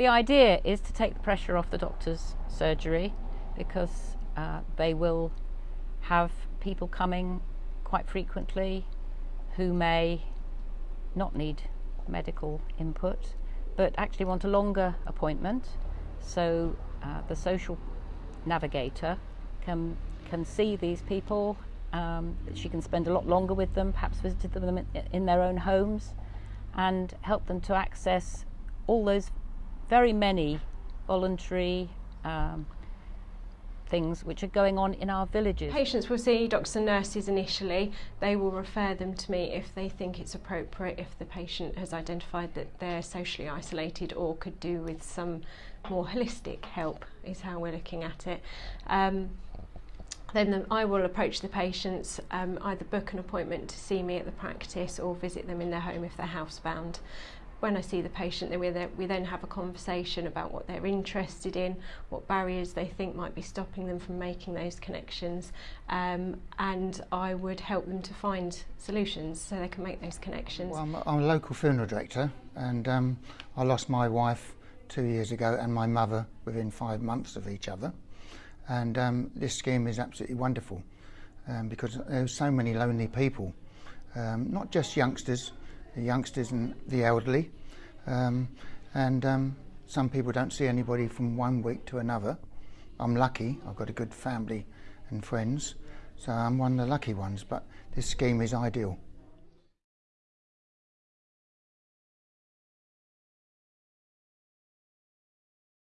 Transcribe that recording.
The idea is to take the pressure off the doctor's surgery because uh, they will have people coming quite frequently who may not need medical input but actually want a longer appointment. So uh, the social navigator can can see these people um, she can spend a lot longer with them perhaps visit them in, in their own homes and help them to access all those very many voluntary um, things which are going on in our villages. Patients will see doctors and nurses initially. They will refer them to me if they think it's appropriate, if the patient has identified that they're socially isolated or could do with some more holistic help, is how we're looking at it. Um, then the, I will approach the patients, um, either book an appointment to see me at the practice or visit them in their home if they're housebound. When I see the patient, then we, we then have a conversation about what they're interested in, what barriers they think might be stopping them from making those connections, um, and I would help them to find solutions so they can make those connections. Well, I'm, I'm a local funeral director, and um, I lost my wife two years ago and my mother within five months of each other. And um, this scheme is absolutely wonderful um, because there's so many lonely people, um, not just youngsters, the youngsters and the elderly. Um, and um, some people don't see anybody from one week to another. I'm lucky, I've got a good family and friends, so I'm one of the lucky ones, but this scheme is ideal.